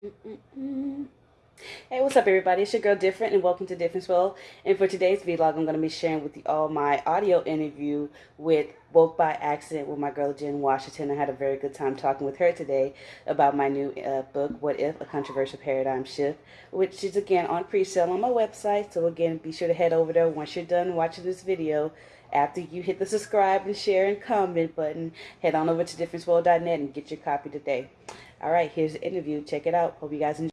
Hey, what's up, everybody? It's your girl Different, and welcome to Difference World. And for today's vlog, I'm going to be sharing with you all my audio interview with Woke by Accident with my girl Jen Washington. I had a very good time talking with her today about my new uh, book, What If? A Controversial Paradigm Shift, which is again on pre-sale on my website. So again, be sure to head over there once you're done watching this video. After you hit the subscribe and share and comment button, head on over to differenceworld.net and get your copy today. All right, here's the interview. Check it out. Hope you guys enjoy.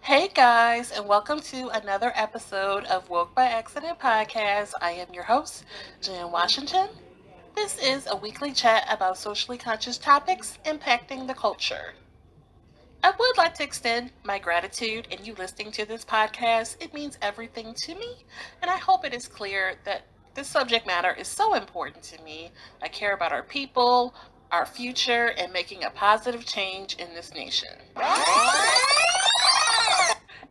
Hey guys, and welcome to another episode of Woke by Accident podcast. I am your host, Jan Washington. This is a weekly chat about socially conscious topics impacting the culture. I would like to extend my gratitude in you listening to this podcast. It means everything to me, and I hope it is clear that this subject matter is so important to me. I care about our people, our future, and making a positive change in this nation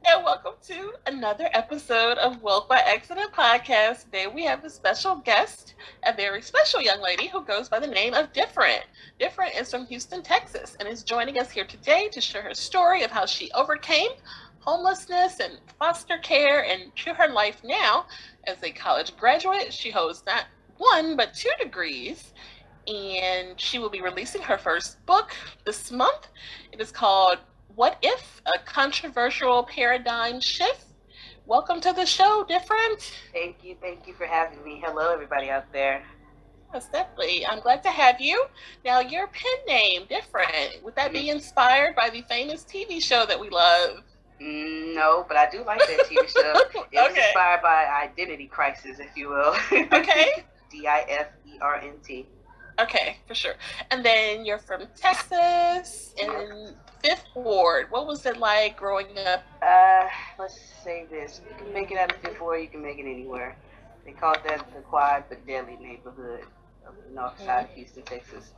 and welcome to another episode of Woke by Accident podcast. Today we have a special guest, a very special young lady who goes by the name of Different. Different is from Houston, Texas, and is joining us here today to share her story of how she overcame homelessness and foster care and to her life now as a college graduate. She holds not one but two degrees and she will be releasing her first book this month. It is called what If? A Controversial Paradigm Shift. Welcome to the show, Different. Thank you. Thank you for having me. Hello, everybody out there. Yes, definitely. I'm glad to have you. Now, your pen name, Different, would that be inspired by the famous TV show that we love? Mm, no, but I do like that TV show. It was inspired by Identity Crisis, if you will. Okay. D I F E R N T. Okay, for sure. And then you're from Texas in Fifth Ward. What was it like growing up? Uh, let's say this: you can make it out of Fifth Ward, you can make it anywhere. They call that the quiet but deadly neighborhood of the north mm-hmm. side of Houston, Texas.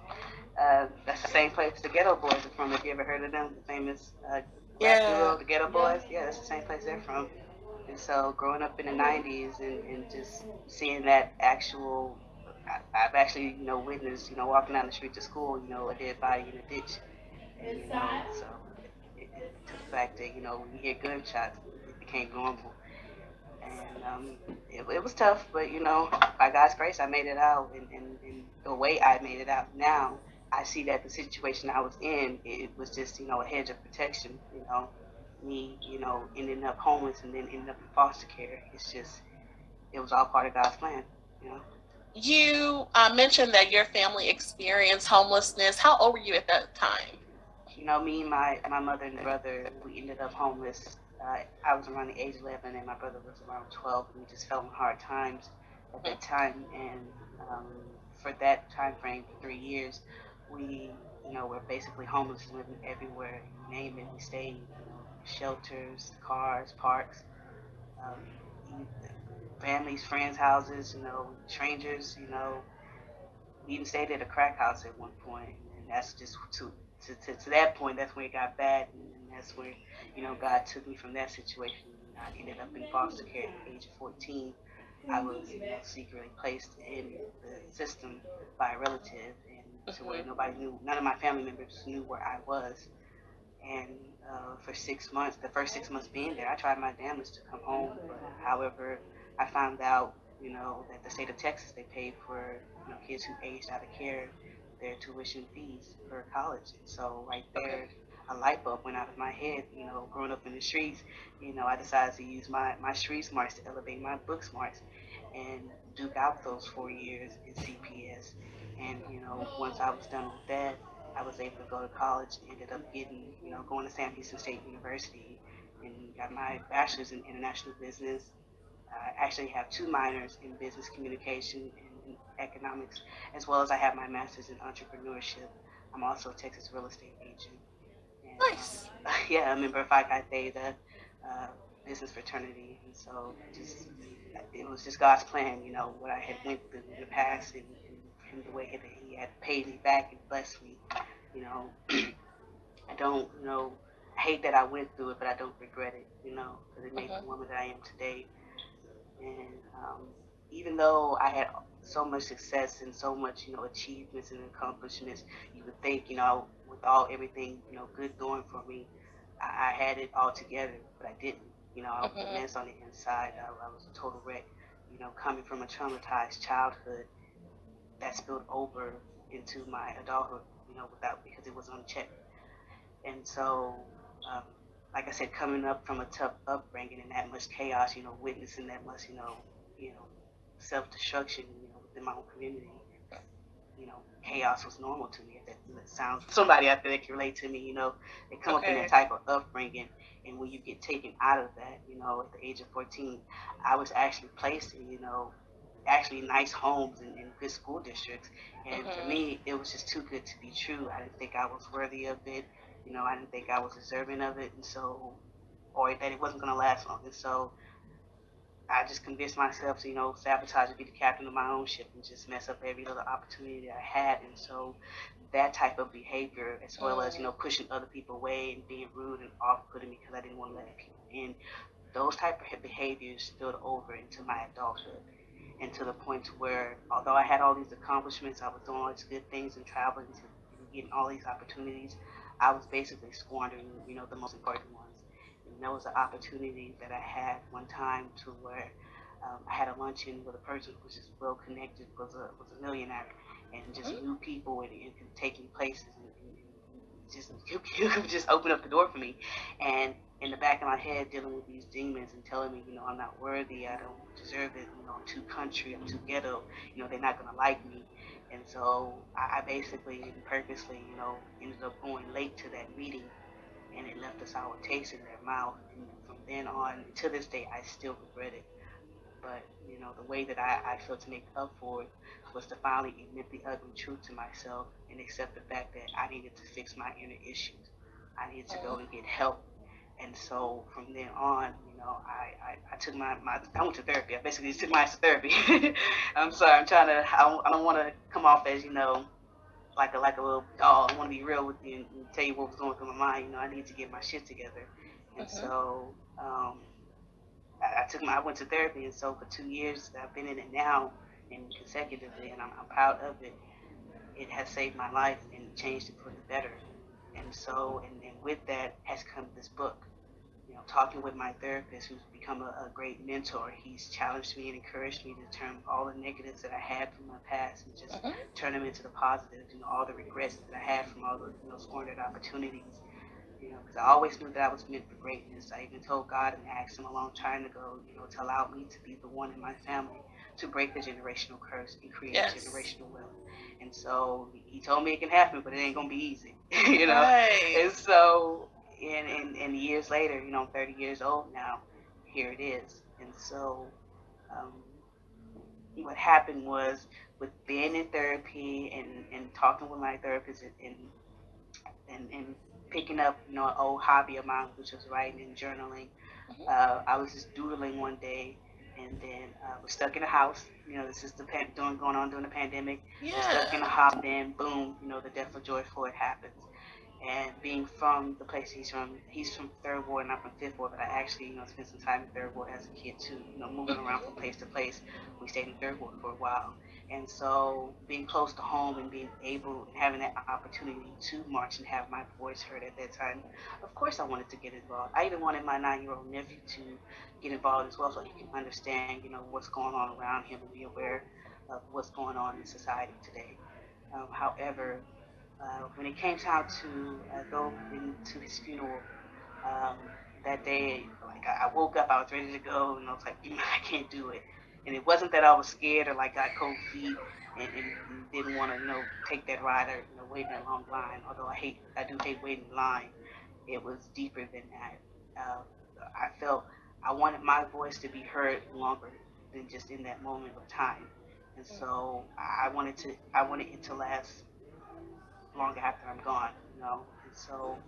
Uh, that's the same place the Geto Boys are from. Have you ever heard of them? The famous uh, yeah. duo, the Geto Boys. Yeah, that's the same place they're from. And so, growing up in the '90s and, and just seeing that actual I've actually, you know, witnessed, you know, walking down the street to school, you know, a dead body in a ditch. And, you know, so it, it, to the fact that, you know, when you hear gunshots, it became normal. And um, it, it was tough, but, you know, by God's grace, I made it out. And, and, and the way I made it out now, I see that the situation I was in, it was just, you know, a hedge of protection, you know. Me, you know, ending up homeless and then ending up in foster care. It's just, it was all part of God's plan, you know you uh, mentioned that your family experienced homelessness. How old were you at that time? You know, me and my my mother and brother, we ended up homeless. Uh, I was around the age 11, and my brother was around 12, and we just fell in hard times at that time. And um, for that time frame, three years, we, you know, were basically homeless, living everywhere. You name it, we stayed. You know, shelters, cars, parks. Um, families, friends' houses, you know, strangers, you know. We even stayed at a crack house at one point, and that's just to to, to, to that point. That's when it got bad, and, and that's where you know God took me from that situation. I ended up in foster care at the age of 14. I was you know, secretly placed in the system by a relative, and to where nobody knew, none of my family members knew where I was. And uh, for six months, the first six months being there, I tried my damnedest to come home. But however, I found out, you know, that the state of Texas they paid for you know kids who aged out of care their tuition fees for college. And so right there, a light bulb went out of my head. You know, growing up in the streets, you know, I decided to use my my street smarts to elevate my book smarts and duke out those four years in CPS. And you know, once I was done with that, I was able to go to college. Ended up getting, you know, going to Sam Houston State University and got my bachelor's in international business I actually have two minors in business communication and economics, as well as I have my master's in entrepreneurship. I'm also a Texas real estate agent. And, nice. Um, yeah, a member of Phi Chi Theta uh, business fraternity, and so just it was just God's plan, you know, what I had went through in the past and, and, and the way that He had paid me back and blessed me. You know, I don't, you know, I hate that I went through it, but I don't regret it, you know, because it made mm-hmm. the woman that I am today. And um, even though I had so much success and so much, you know, achievements and accomplishments, you would think, you know, with all everything, you know, good going for me, I, I had it all together, but I didn't. You know, I was Mhm. a mess on the inside. I, I was a total wreck. You know, coming from a traumatized childhood that spilled over into my adulthood. You know, without because it was unchecked. And so, um, like I said, coming up from a tough upbringing and that much chaos, you know, witnessing that much, you know, you know, self destruction, you know, within my own community, you know, chaos was normal to me. That, that sounds somebody out there that can relate to me. You know, they come up in Okay. that type of upbringing, and when you get taken out of that, you know, at the age of 14, I was actually placed in, you know, actually nice homes and, and good school districts. And for Mhm. me, it was just too good to be true. I didn't think I was worthy of it. You know, I didn't think I was deserving of it, and so, or that it wasn't gonna last long. And so, I just convinced myself to, you know, sabotage and be the captain of my own ship and just mess up every little opportunity that I had. And so that type of behavior, as well as, you know, pushing other people away and being rude and off-putting because I didn't want to let people in, those type of behaviors spilled over into my adulthood. And to the point to where, although I had all these accomplishments, I was doing all these good things and traveling to and getting all these opportunities, I was basically squandering, you know, the most important ones. And there was an opportunity that I had one time to where um, I had a luncheon with a person who was just well connected, was a was a millionaire, and just Mhm. knew people and, and take places and, and, just you could just open up the door for me. And in the back of my head, dealing with these demons and telling me, you know, I'm not worthy, I don't deserve it, you know, I'm too country, I'm too ghetto, you know, they're not gonna like me. And so I, I basically purposely, you know, ended up going late to that meeting and it left a sour taste in their mouth. And from then on, to this day, I still regret it. But you know, the way that I, I feel to make up for it was to finally admit the ugly truth to myself and accept the fact that I needed to fix my inner issues. I needed to go oh. and get help. And so from then on, you know, I, I, I took my, my I went to therapy. I basically took my therapy. I'm sorry, I'm trying to I don't, I don't want to come off as you know like a like a little dog. I want to be real with you and, and tell you what was going through my mind. You know, I need to get my shit together. And Mhm. so um, I, I took my I went to therapy, and so for two years I've been in it now, and consecutively, and I'm, I'm proud of it. It has saved my life and changed it for the better. And so, and, and with that has come this book. Know, talking with my therapist, who's become a, a great mentor, he's challenged me and encouraged me to turn all the negatives that I had from my past and just Mhm. turn them into the positives. You know, all the regrets that I had from all the you know squandered opportunities. You know, because I always knew that I was meant for greatness. I even told God and asked Him a long time ago, you know, to allow me to be the one in my family to break the generational curse and create Yes. generational wealth. And so He told me it can happen, but it ain't gonna be easy. you know. Right. And so, and, and and years later, you know, I'm 30 years old now. Here it is. And so, um, what happened was with being in therapy and, and talking with my therapist and, and and and picking up, you know, an old hobby of mine, which was writing and journaling. Mhm. Uh, I was just doodling one day, and then uh, was stuck in a house. You know, this is the pan- doing going on during the pandemic. Was stuck in a house, and then boom, you know, the death of George Floyd happens. And being from the place he's from, he's from Third Ward and I'm from Fifth Ward, but I actually, you know, spent some time in Third Ward as a kid too. You know, moving around from place to place. We stayed in Third Ward for a while. And so being close to home and being able having that opportunity to march and have my voice heard at that time, of course I wanted to get involved. I even wanted my nine-year-old nephew to get involved as well so he can understand, you know, what's going on around him and be aware of what's going on in society today. Um, however, uh, when it came time to uh, go into his funeral um, that day, like I, I woke up, I was ready to go, and I was like, "Mm, I can't do it. And it wasn't that I was scared or like got cold feet and, and, and didn't want to, you know, take that ride or you know wait in a long line. Although I hate, I do hate waiting in line. It was deeper than that. Uh, I felt I wanted my voice to be heard longer than just in that moment of time. And so I wanted to, I wanted it to last longer after I'm gone, you know. And so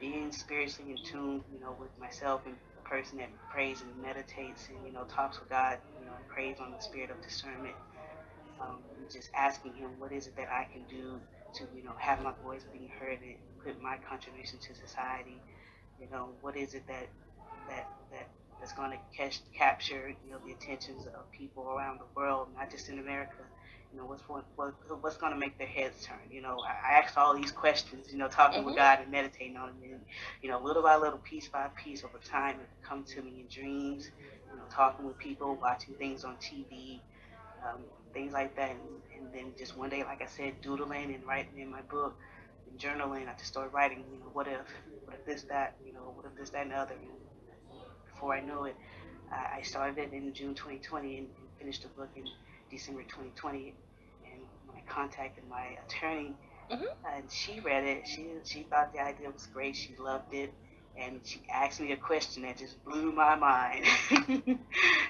being spiritually in tune, you know, with myself and a person that prays and meditates and, you know, talks with God, you know, prays on the spirit of discernment. Um, just asking him what is it that I can do to, you know, have my voice being heard and put my contribution to society. You know, what is it that that that that's going to catch capture, you know, the attentions of people around the world, not just in America, You know, what's what, what what's going to make their heads turn? You know, I, I asked all these questions. You know, talking Mhm. with God and meditating on it, and you know, little by little, piece by piece, over time, it come to me in dreams. You know, talking with people, watching things on TV, um, things like that, and, and then just one day, like I said, doodling and writing in my book and journaling. I just started writing. You know, what if, what if this, that, you know, what if this, that, and the other. And before I knew it, I, I started it in June 2020 and, and finished the book in December 2020. And when I contacted my attorney, Mhm. and she read it, she she thought the idea was great. She loved it, and she asked me a question that just blew my mind.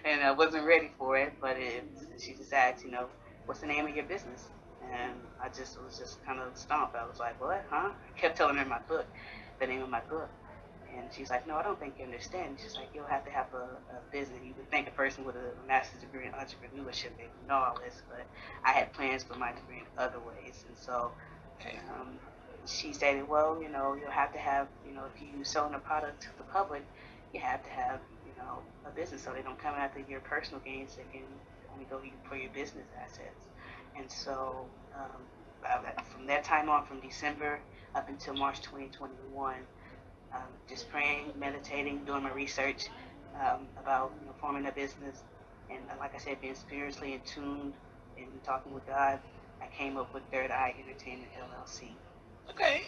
and I wasn't ready for it, but it, she just asked, you know, what's the name of your business? And I just was just kind of stumped. I was like, what, huh? I kept telling her my book, the name of my book. And she's like, no, I don't think you understand. She's like, you'll have to have a, a business. You would think a person with a master's degree in entrepreneurship, they would know all this, but I had plans for my degree in other ways. And so um, she stated, well, you know, you'll have to have, you know, if you're selling a product to the public, you have to have, you know, a business so they don't come after your personal gains. They can only go for your business assets. And so um, from that time on, from December up until March 2021, um, just praying, meditating, doing my research um, about you know, forming a business, and uh, like I said, being spiritually in tune and talking with God, I came up with Third Eye Entertainment LLC. Okay.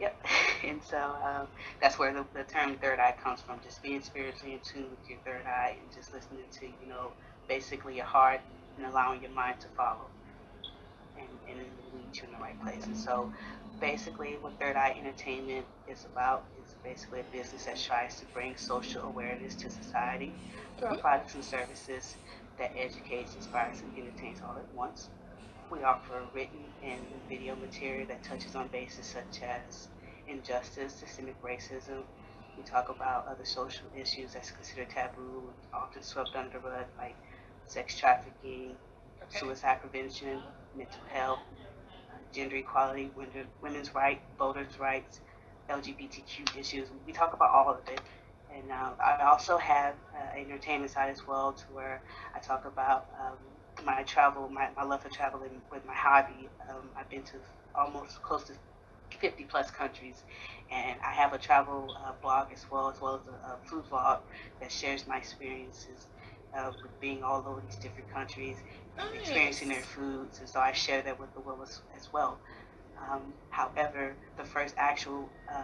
Yep. And so um, that's where the, the term third eye comes from, just being spiritually in tune with your third eye and just listening to, you know, basically your heart and allowing your mind to follow and, and lead you in the right place. And so basically what Third Eye Entertainment is about basically a business that tries to bring social awareness to society through Mhm. products and services that educates, inspires, and entertains all at once. We offer written and video material that touches on bases such as injustice, systemic racism. We talk about other social issues that's considered taboo, often swept under the rug, like sex trafficking, Okay. suicide prevention, mental health, gender equality, women's rights, voters' rights, LGBTQ issues. We talk about all of it. And uh, I also have uh, entertainment side as well, to where I talk about um, my travel, my, my love for traveling with my hobby. Um, I've been to almost close to 50 plus countries, and I have a travel uh, blog as well, as well as a, a food blog that shares my experiences uh, with being all over these different countries experiencing their foods, and so I share that with the world as, as well. Um, however, the first actual uh,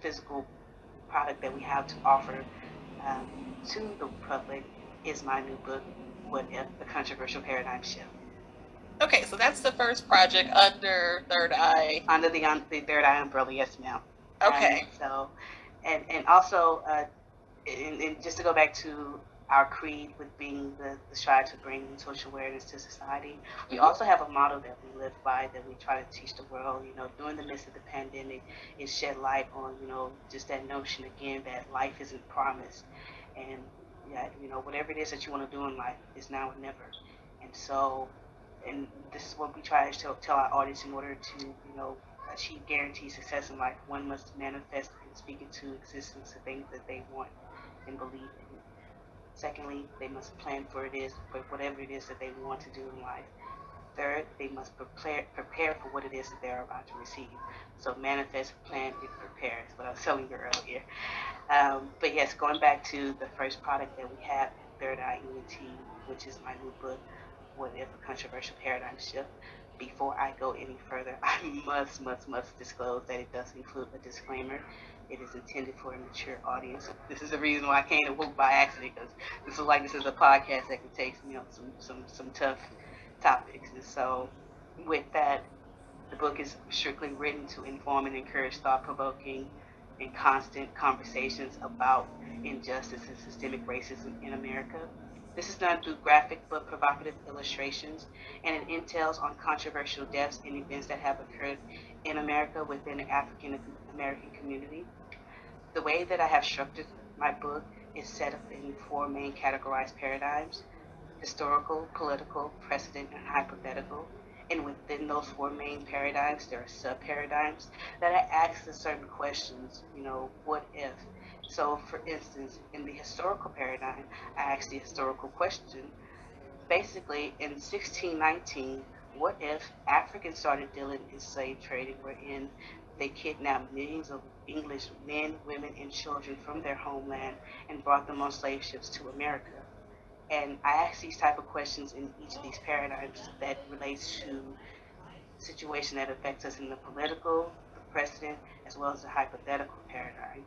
physical product that we have to offer um, to the public is my new book, What If? The Controversial Paradigm Shift. Okay, so that's the first project under Third Eye. Under the, um, the Third Eye umbrella, yes, ma'am. Okay. And so, and, and also, uh, and, and just to go back to our creed with being the, the strive to bring social awareness to society, we Mhm. also have a model that we live by that we try to teach the world. You know, during the midst of the pandemic, it shed light on you know just that notion again that life isn't promised, and that, you know whatever it is that you want to do in life is now or never, and so, and this is what we try to tell, tell our audience in order to you know achieve guaranteed success in life, one must manifest and speak into existence the things that they want and believe in. Secondly, they must plan for it is for whatever it is that they want to do in life. Third, they must prepare prepare for what it is that they're about to receive. So manifest, plan, and prepare is what I was telling you earlier. Um, but yes, going back to the first product that we have, Third Eye ENT, which is my new book, What If a Controversial Paradigm Shift. Before I go any further, I must, must, must disclose that it does include a disclaimer. It is intended for a mature audience. This is the reason why I came to Woke by accident, because this is like this is a podcast that can take you know some some some tough topics. And so, with that, the book is strictly written to inform and encourage thought-provoking and constant conversations about injustice and systemic racism in America. This is done through graphic but provocative illustrations, and it entails on controversial deaths and events that have occurred in America within the African American community. The way that I have structured my book is set up in four main categorized paradigms historical, political, precedent, and hypothetical. And within those four main paradigms, there are sub paradigms that I ask the certain questions, you know, what if? So, for instance, in the historical paradigm, I ask the historical question basically, in 1619, what if Africans started dealing in slave trading, wherein they kidnapped millions of English men, women, and children from their homeland and brought them on slave ships to America. And I ask these type of questions in each of these paradigms that relates to situation that affects us in the political, the precedent, as well as the hypothetical paradigm.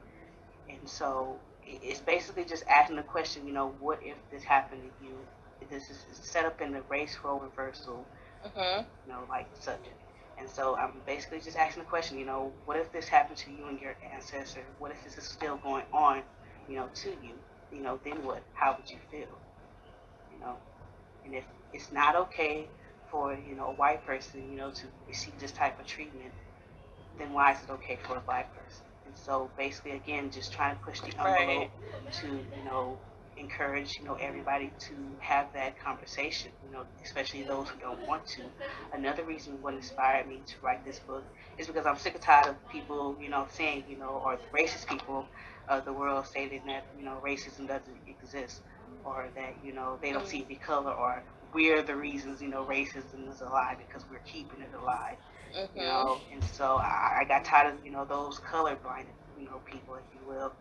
And so it's basically just asking the question, you know, what if this happened to you? This is set up in the race role reversal, Mm-hmm. you know, like subject. And so I'm basically just asking the question, you know, what if this happened to you and your ancestor? What if this is still going on, you know, to you? You know, then what? How would you feel? You know, and if it's not okay for, you know, a white person, you know, to receive this type of treatment, then why is it okay for a black person? And so basically, again, just trying to push the envelope Right. to, you know, encourage, you know, everybody to have that conversation, you know, especially those who don't want to. Another reason what inspired me to write this book is because I'm sick and tired of people, you know, saying, you know, or the racist people of the world stating that, you know, racism doesn't exist or that, you know, they don't see any color or we're the reasons, you know, racism is alive because we're keeping it alive Mm-hmm. you know. And so I, I got tired of you know those colorblind you know people, if you will.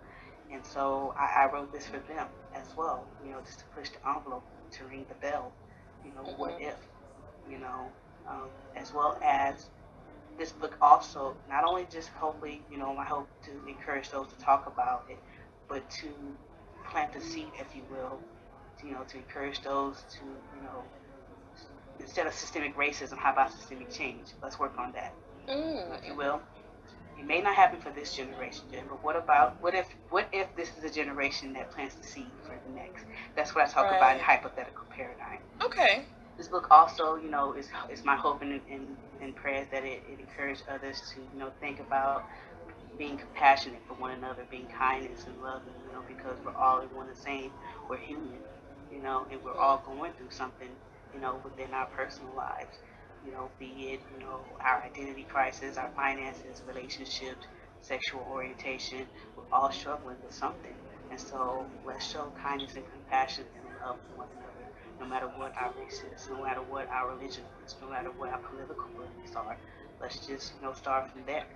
And so I, I wrote this for them as well, you know, just to push the envelope, to ring the bell, you know, what Mhm. if, you know, um, as well as this book also not only just hopefully, you know, I hope to encourage those to talk about it, but to plant the seed, if you will, to, you know, to encourage those to, you know, instead of systemic racism, how about systemic change? Let's work on that if you Mm. will. It may not happen for this generation, Jen, but what about what if what if this is a generation that plants the seed for the next? That's what I talk about in hypothetical paradigm. Okay. This book also, you know, is is my hope and, and, and prayers that it, it encourage others to, you know, think about being compassionate for one another, being kindness and loving, you know, because we're all in one the same. We're human, you know, and we're all going through something, you know, within our personal lives. You know, be it, you know, our identity crisis, our finances, relationships, sexual orientation, we're all struggling with something. And so let's show kindness and compassion and love for one another, no matter what our race is, no matter what our religion is, no matter what our political beliefs are. Let's just, you know, start from there.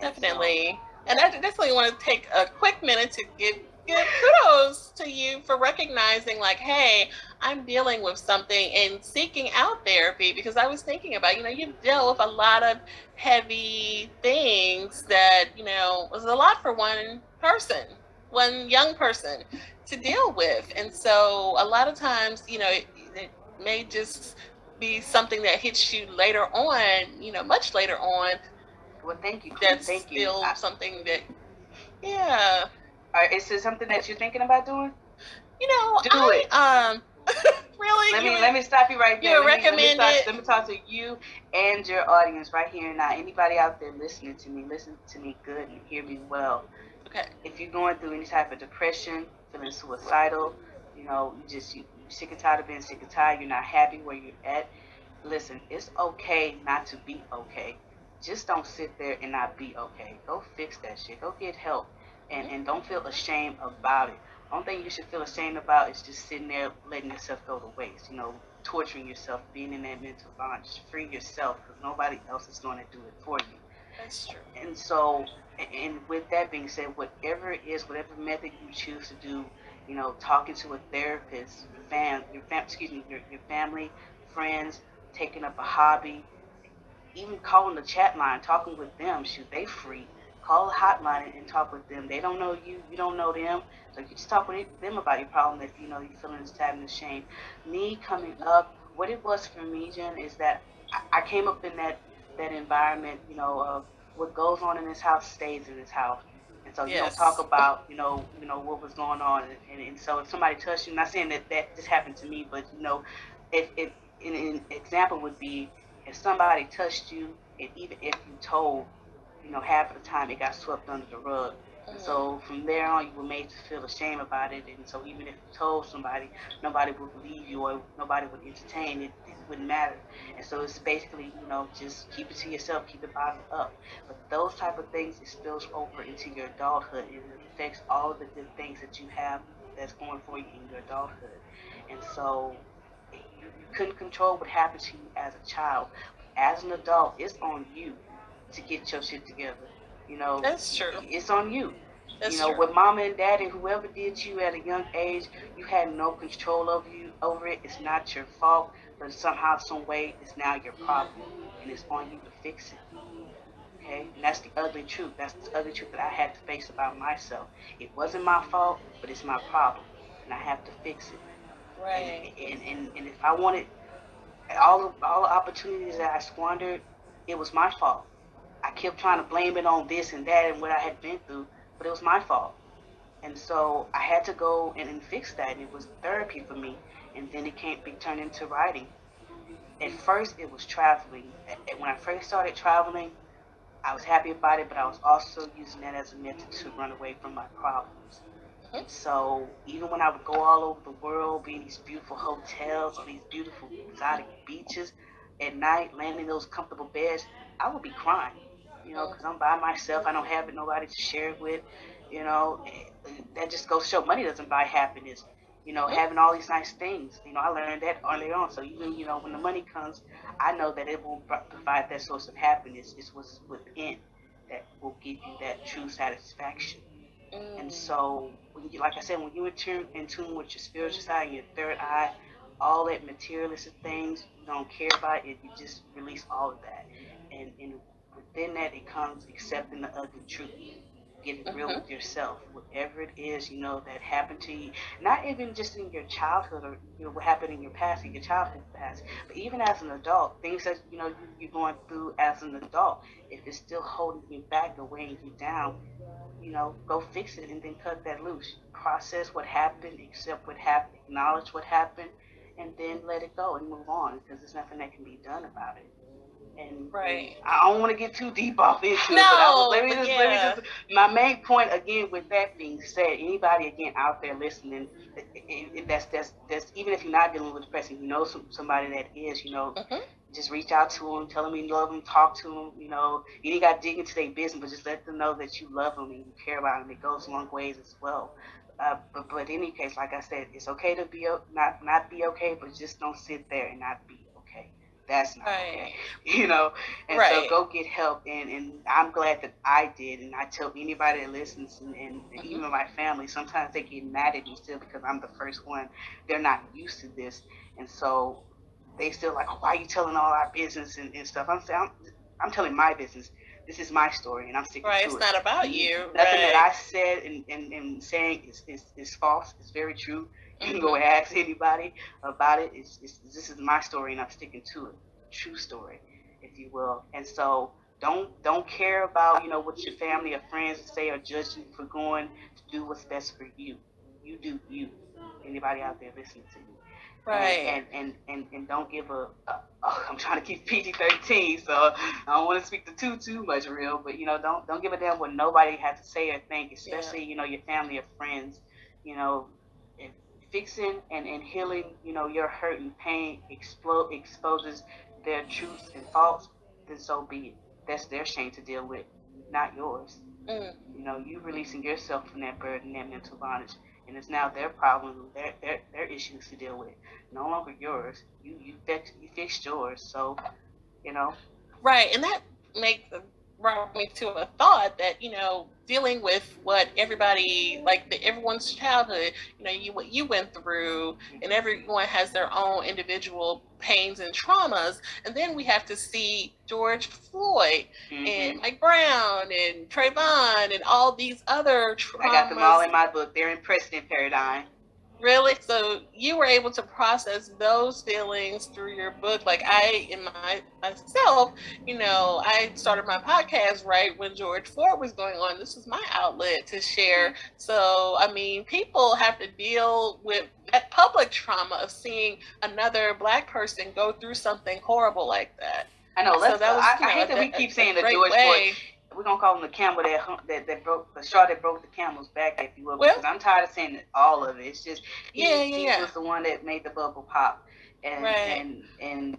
Definitely. And I definitely want to take a quick minute to give kudos to you for recognizing like, hey, I'm dealing with something and seeking out therapy because I was thinking about, you know, you've dealt with a lot of heavy things that, you know, was a lot for one person, one young person to deal with. And so a lot of times, you know, it, it may just be something that hits you later on, you know, much later on, Well, thank you. That's thank still I- something that yeah Are, is this something that you're thinking about doing? you know Do I, it. um really Let me would- let me stop you right you there. would Let me, let, me talk, let me talk to you and your audience right here and now. Anybody out there listening to me, listen to me good and hear me well. okay If you're going through any type of depression, feeling suicidal, you know, you just you, you're sick and tired of being sick and tired, you're not happy where you're at. Listen, it's okay not to be okay. Just don't sit there and not be okay. Go fix that shit. Go get help. And and don't feel ashamed about it. Only thing you should feel ashamed about is just sitting there letting yourself go to waste. You know, torturing yourself, being in that mental bondage. Free yourself because nobody else is going to do it for you. that's true And so, and with that being said, whatever it is, whatever method you choose to do, you know, talking to a therapist, your fam, your fam, excuse me, your, your family, friends, taking up a hobby, even calling the chat line, talking with them, shoot, they free. Call the hotline and, and talk with them. They don't know you, you don't know them, so you just talk with them about your problem if you know you're feeling this type of shame. Me coming up, what it was for me, Jen, is that I, I came up in that that environment, you know, of what goes on in this house stays in this house. And so you Yes. don't talk about, you know, you know what was going on, and, and, and so if somebody touched you, not saying that that just happened to me, but you know, if if an, an example would be if somebody touched you, and even if you told, you know, half of the time it got swept under the rug. So from there on, you were made to feel ashamed about it, and so even if you told somebody, nobody would believe you or nobody would entertain it. It wouldn't matter. And so it's basically, you know, just keep it to yourself, keep it bottled up. But those type of things, it spills over into your adulthood, and it affects all the good things that you have that's going for you in your adulthood. And so you, you couldn't control what happened to you as a child. As an adult, it's on you to get your shit together. You know, that's true. It's on you. That's you know, true. with mama and daddy, whoever did you at a young age, you had no control over you over it. It's not your fault, but somehow, some way, it's now your problem, and it's on you to fix it. Okay, and that's the ugly truth. That's the ugly truth that I had to face about myself. It wasn't my fault, but it's my problem, and I have to fix it. Right. And, and, and, and if I wanted all the, all the opportunities that I squandered, it was my fault. I kept trying to blame it on this and that and what I had been through, but it was my fault. And so I had to go and, and fix that. And it was therapy for me. And then it can't be turned into writing. At first, it was traveling. And when I first started traveling, I was happy about it, but I was also using that as a method to run away from my problems. Mhm. So even when I would go all over the world, be in these beautiful hotels, on these beautiful exotic beaches, at night, laying in those comfortable beds, I would be crying, you know, because I'm by myself. I don't have nobody to share it with, you know. That just goes to show money doesn't buy happiness. You know, having all these nice things. You know, I learned that early on. So even you know, when the money comes, I know that it will pro- provide that source of happiness. It's what's within that will give you that true satisfaction. And Mm. so, when you, like I said, when you in tune, in tune with your spiritual side and your third eye, all that materialistic things you don't care about it. You just release all of that, and, and within that, it comes accepting the ugly truth, getting real Mhm. with yourself, whatever it is you know that happened to you. Not even just in your childhood or you know what happened in your past, in your childhood past, but even as an adult, things that you know you're going through as an adult. If it's still holding you back or weighing you down, you know, go fix it and then cut that loose. Process what happened, accept what happened, acknowledge what happened, and then let it go and move on because there's nothing that can be done about it. And Right. I don't want to get too deep off into it, No, was, let me just, yeah. let me just, my main point again with that being said, anybody again out there listening, it, it, it- that's, that's, that's, even if you're not dealing with depression, you know some, somebody that is, you know, Mhm. just reach out to them, tell them you love them, talk to them. You know, you ain't got to dig into their business, but just let them know that you love them and you care about them. It goes a long ways as well. Uh, but, but in any case, like I said, it's okay to be not not be okay, but just don't sit there and not be. That's not Right. okay. You know, and Right. so go get help. And, and I'm glad that I did. And I tell anybody that listens, and, and Mhm. even my family, sometimes they get mad at me still because I'm the first one. They're not used to this, and so they still like, oh, why are you telling all our business and, and stuff? I'm saying, I'm, I'm telling my business. This is my story, and I'm sticking Right. to It's not about you. Nothing right. that I said and, and, and saying is, is, is false. It's very true. You can go ask anybody about it. It's, it's, this is my story, and I'm sticking to it. True story, if you will. And so don't don't care about you know what your family or friends say or judge you for going to do what's best for you. You do you. Anybody out there listening to you? Right. and and, and, and don't give a, a oh, I'm trying to keep PG thirteen, so I don't want to speak to too too much real, but you know don't don't give a damn what nobody has to say or think, especially you know your family or friends, you know, fixing and, and healing you know your hurt and pain explode exposes their truths and faults, then so be it. That's their shame to deal with, not yours. Mm. You know, you releasing yourself from that burden, that mental bondage, and it's now their problem, their their their issues to deal with. No longer yours. You you fixed you fixed yours. So, you know, Right, and that makes brought me to a thought that you know dealing with what everybody like the, everyone's childhood you know you what you went through and everyone has their own individual pains and traumas and then we have to see george floyd mhm. and mike brown and trayvon and all these other traumas I got them all in my book. They're in precedent paradigm. Really? So you were able to process those feelings through your book. Like I, in my myself, you know, I started my podcast right when George Floyd was going on. This was my outlet to share. Mm-hmm. So I mean, people have to deal with that public trauma of seeing another black person go through something horrible like that. I know. So Let's. that was, I, you I know, hate that we keep saying the great George. Floyd. We're gonna call him the camel that hum- that that broke the straw that broke the camel's back, if you will, Well- because I'm tired of saying all of it. It's just he, Yeah, yeah, he yeah. was the one that made the bubble pop, and Right. and and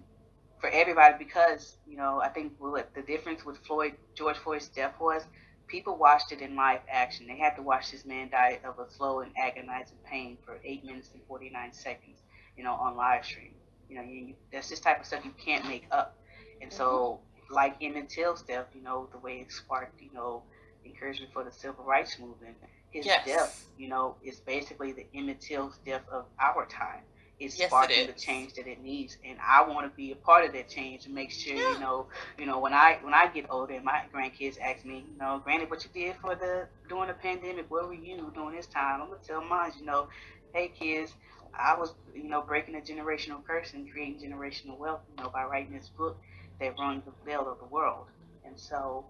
for everybody because you know I think what the difference with Floyd George Floyd's death was people watched it in live action. They had to watch this man die of a slow and agonizing pain for eight minutes and forty nine seconds, you know, on live stream. You know, you, that's this type of stuff you can't make up. And so, mm-hmm. Like Emmett Till's death, you know, the way it sparked, you know, encouragement for the civil rights movement. His yes. death, you know, is basically the Emmett Till's death of our time It's yes, sparking the change that it needs and i want to be a part of that change and make sure yeah. you know you know when i when i get older and my grandkids ask me you know granny what you did for the during the pandemic where were you during this time i'm gonna tell mine you know hey kids i was you know breaking a generational curse and creating generational wealth you know by writing this book that rung the bell of the world and so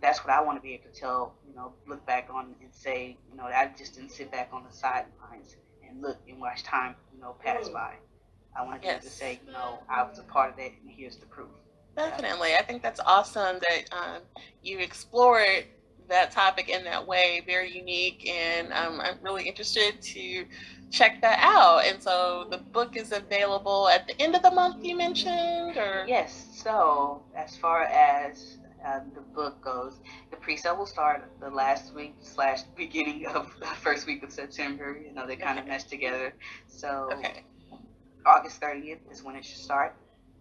that's what I want to be able to tell, you know, look back on and say, you know, I just didn't sit back on the sidelines and look and watch time, you know, pass mm. by. I want to to say, you know, I was a part of that, and here's the proof. Definitely, I think that's awesome that um, you explored that topic in that way. Very unique, and um, I'm really interested to check that out. And so, the book is available at the end of the month. You mentioned, or yes. So, as far as um, the book goes. The pre-sale will start the last week slash beginning of the first week of September. You know, they kind of mesh together. So okay. August 30th is when it should start.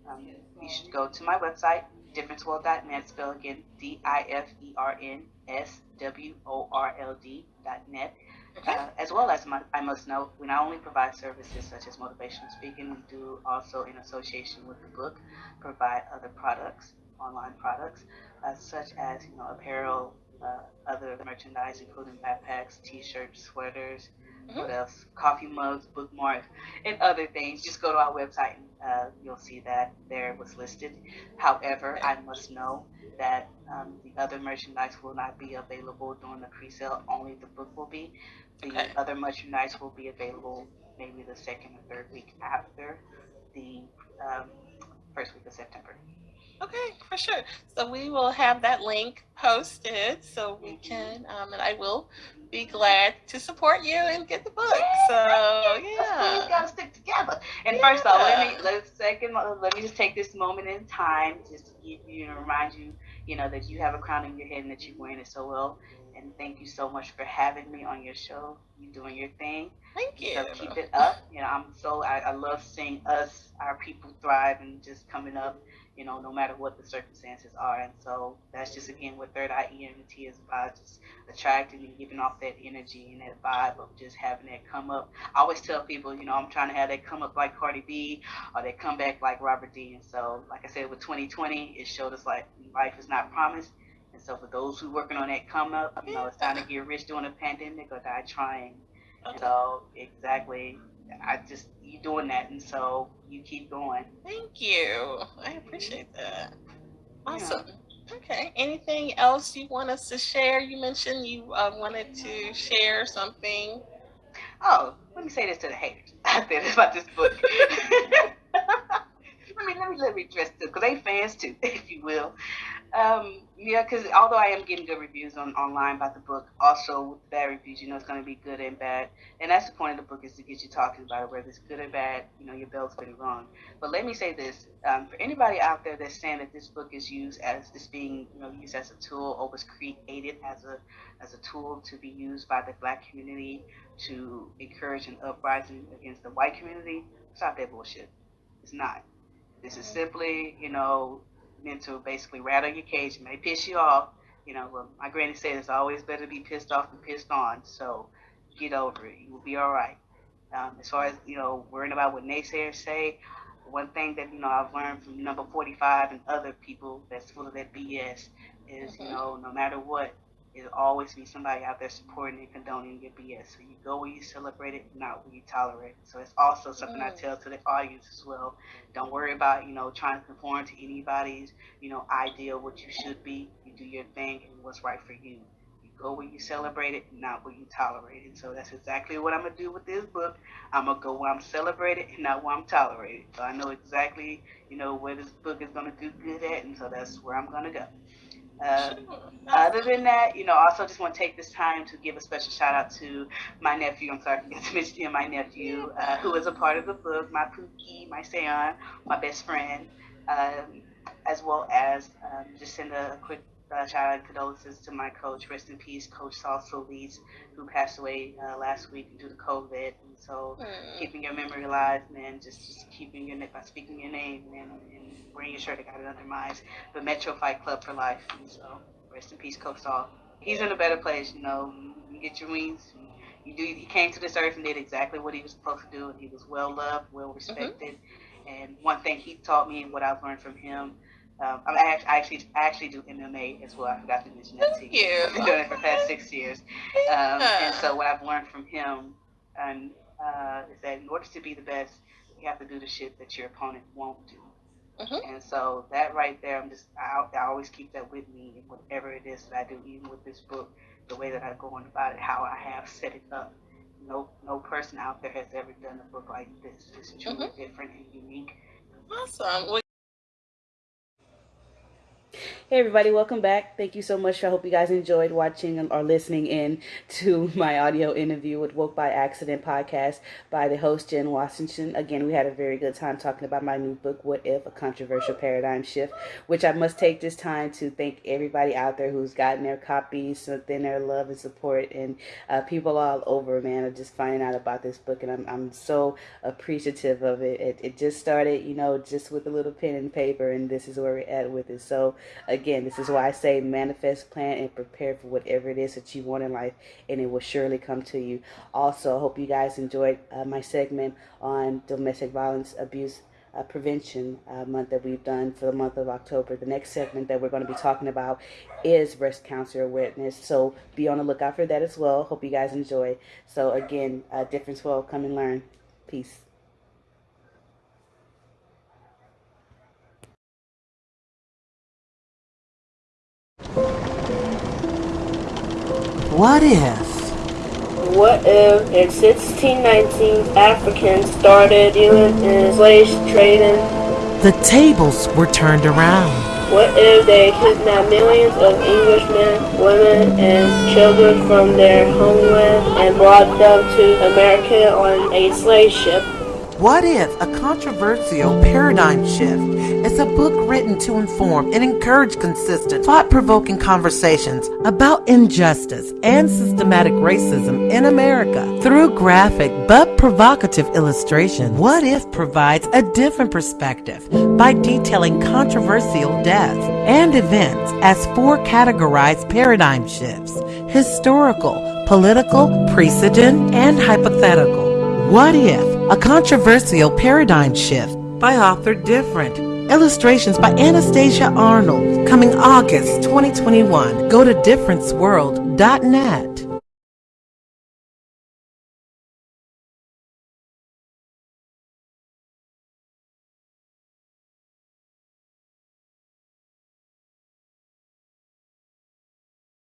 Um, you should go to my website, differenceworld.net, spell again D-I-F-E-R-N-S-W-O-R-L-D.net. Uh, as well as my, I must note, we not only provide services such as motivational speaking, we do also, in association with the book, provide other products, online products uh, such as you know apparel, uh, other merchandise, including backpacks, T-shirts, sweaters, mm-hmm. what else? Coffee mugs, bookmarks, and other things. Just go to our website and uh, you'll see that there was listed. However, I must know that um, the other merchandise will not be available during the pre-sale. Only the book will be. The okay. other merchandise will be available maybe the second or third week after the um, first week of September. Okay, for sure. So we will have that link posted so we can, um, and I will be glad to support you and get the book. So yeah, we gotta stick together. And yeah. first all, let me let's second let me just take this moment in time just to give you and remind you, you know, that you have a crown in your head and that you're wearing it so well. And thank you so much for having me on your show. You doing your thing. Thank you. So keep it up. You know, I'm so I, I love seeing us, our people thrive and just coming up you know, no matter what the circumstances are. And so that's just again what third eye ENT is about, just attracting and giving off that energy and that vibe of just having that come up. I always tell people, you know, I'm trying to have that come up like Cardi B or that come back like Robert D. And so, like I said, with 2020, it showed us like life is not promised. And so for those who working on that come up, you know, it's time to get rich during a pandemic or die trying. Okay. So exactly, I just you doing that, and so you keep going. Thank you. I appreciate that. Awesome. Yeah. Okay. Anything else you want us to share? You mentioned you uh, wanted to share something. Oh, let me say this to the haters out there about this book. let me let me let me address this because they fans too, if you will. Um, yeah, because although I am getting good reviews on online about the book, also with bad reviews, you know, it's going to be good and bad. And that's the point of the book is to get you talking about it, whether it's good or bad, you know, your bell's been rung. But let me say this, um, for anybody out there that's saying that this book is used as, is being, you know, used as a tool or was created as a, as a tool to be used by the black community to encourage an uprising against the white community, stop that bullshit. It's not. This is simply, you know, meant to basically rattle your cage. It may piss you off. You know, well, my granny said it's always better to be pissed off than pissed on. So get over it. You will be all right. Um, as far as, you know, worrying about what naysayers say, one thing that, you know, I've learned from number 45 and other people that's full of that BS is, mm-hmm. you know, no matter what, there'll always be somebody out there supporting and condoning your BS. So you go where you celebrate it, not where you tolerate it. So it's also something mm. I tell to the audience as well. Don't worry about, you know, trying to conform to anybody's, you know, idea of what you should be. You do your thing and what's right for you. You go where you celebrate it, not where you tolerate it. So that's exactly what I'm gonna do with this book. I'm gonna go where I'm celebrated and not where I'm tolerated. So I know exactly, you know, where this book is gonna do good at, and so that's where I'm gonna go. Uh, other than that, you know, also just want to take this time to give a special shout out to my nephew. I'm sorry, I forgot to mention him, my nephew, uh, who is a part of the book, my Pookie, my Seon, my best friend, um, as well as um, just send a quick uh, shout out condolences to my coach. Rest in peace, Coach Saul Solis, who passed away uh, last week due to COVID. So mm. keeping your memory alive, man, just, just keeping your name by speaking your name and, and wearing your shirt, I got it under my eyes. The Metro Fight Club for life. And so rest in peace, Coach Saul. He's in a better place, you know. You get your wings. You do. He came to this earth and did exactly what he was supposed to do, and he was well loved, well respected. Mm-hmm. And one thing he taught me, and what I've learned from him um, I actually I actually do MMA as well. I forgot to mention that to you. I've been doing it for the past six years, um, and so what I've learned from him and uh, is that in order to be the best, you have to do the shit that your opponent won't do. Mm-hmm. And so that right there, I'm just I, I always keep that with me in whatever it is that I do, even with this book, the way that I go on about it, how I have set it up. No no person out there has ever done a book like this. It's truly mm-hmm. different and unique. Awesome. Well, Hey everybody, welcome back. Thank you so much. I hope you guys enjoyed watching or listening in to my audio interview with Woke by Accident podcast by the host Jen Washington. Again, we had a very good time talking about my new book, What If? A Controversial Paradigm Shift, which I must take this time to thank everybody out there who's gotten their copies, sent in their love and support, and uh, people all over, man, are just finding out about this book, and I'm, I'm so appreciative of it. it. It just started, you know, just with a little pen and paper, and this is where we're at with it. So, Again, this is why I say manifest, plan, and prepare for whatever it is that you want in life, and it will surely come to you. Also, I hope you guys enjoyed uh, my segment on domestic violence abuse uh, prevention uh, month that we've done for the month of October. The next segment that we're going to be talking about is breast cancer awareness. So be on the lookout for that as well. Hope you guys enjoy. So again, uh, Difference Well, come and learn. Peace. What if? What if in 1619 Africans started dealing in slave trading? The tables were turned around. What if they kidnapped millions of Englishmen, women, and children from their homeland and brought them to America on a slave ship? What if a controversial paradigm shift is a book written to inform and encourage consistent, thought provoking conversations about injustice and systematic racism in America through graphic but provocative illustration? What if provides a different perspective by detailing controversial deaths and events as four categorized paradigm shifts historical, political, precedent, and hypothetical? What if? A controversial paradigm shift by author Different. Illustrations by Anastasia Arnold. Coming August 2021. Go to differenceworld.net.